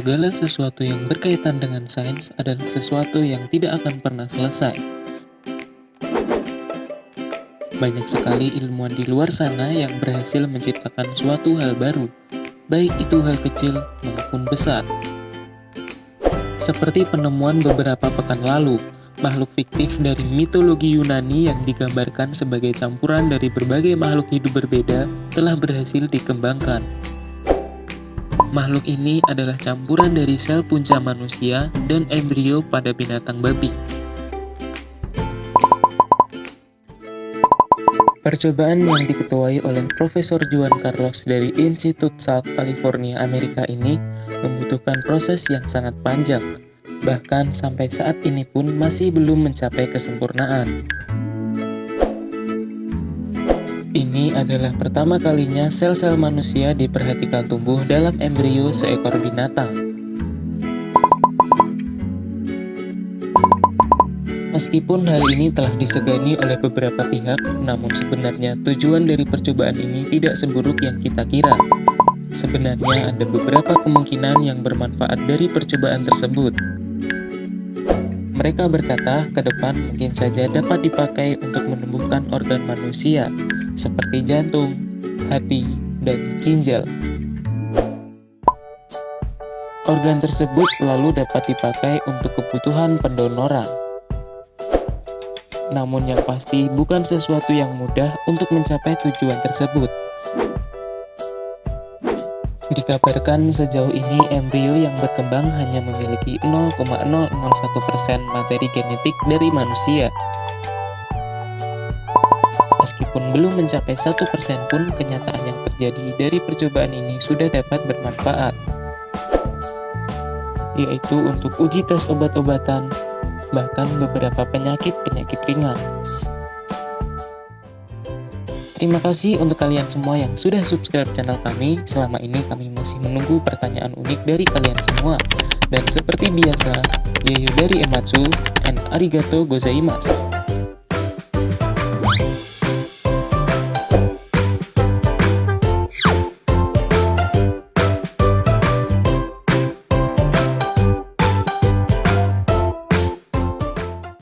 segala sesuatu yang berkaitan dengan sains adalah sesuatu yang tidak akan pernah selesai. Banyak sekali ilmuwan di luar sana yang berhasil menciptakan suatu hal baru, baik itu hal kecil maupun besar. Seperti penemuan beberapa pekan lalu, makhluk fiktif dari mitologi Yunani yang digambarkan sebagai campuran dari berbagai makhluk hidup berbeda telah berhasil dikembangkan. Makhluk ini adalah campuran dari sel punca manusia dan embrio pada binatang babi. Percobaan yang diketuai oleh Profesor Juan Carlos dari Institut South California, Amerika ini membutuhkan proses yang sangat panjang, bahkan sampai saat ini pun masih belum mencapai kesempurnaan. Ini adalah pertama kalinya sel-sel manusia diperhatikan tumbuh dalam embrio seekor binatang. Meskipun hal ini telah disegani oleh beberapa pihak, namun sebenarnya tujuan dari percobaan ini tidak seburuk yang kita kira. Sebenarnya ada beberapa kemungkinan yang bermanfaat dari percobaan tersebut. Mereka berkata, ke depan mungkin saja dapat dipakai untuk menumbuhkan organ manusia, seperti jantung, hati, dan ginjal. Organ tersebut lalu dapat dipakai untuk kebutuhan pendonoran. Namun yang pasti bukan sesuatu yang mudah untuk mencapai tujuan tersebut. Dikabarkan sejauh ini embrio yang berkembang hanya memiliki 0,001% materi genetik dari manusia. Meskipun belum mencapai satu persen pun, kenyataan yang terjadi dari percobaan ini sudah dapat bermanfaat, yaitu untuk uji tes obat-obatan, bahkan beberapa penyakit-penyakit ringan. Terima kasih untuk kalian semua yang sudah subscribe channel kami. Selama ini kami masih menunggu pertanyaan unik dari kalian semua. Dan seperti biasa, Yayu dari Ematsu and arigato gozaimasu.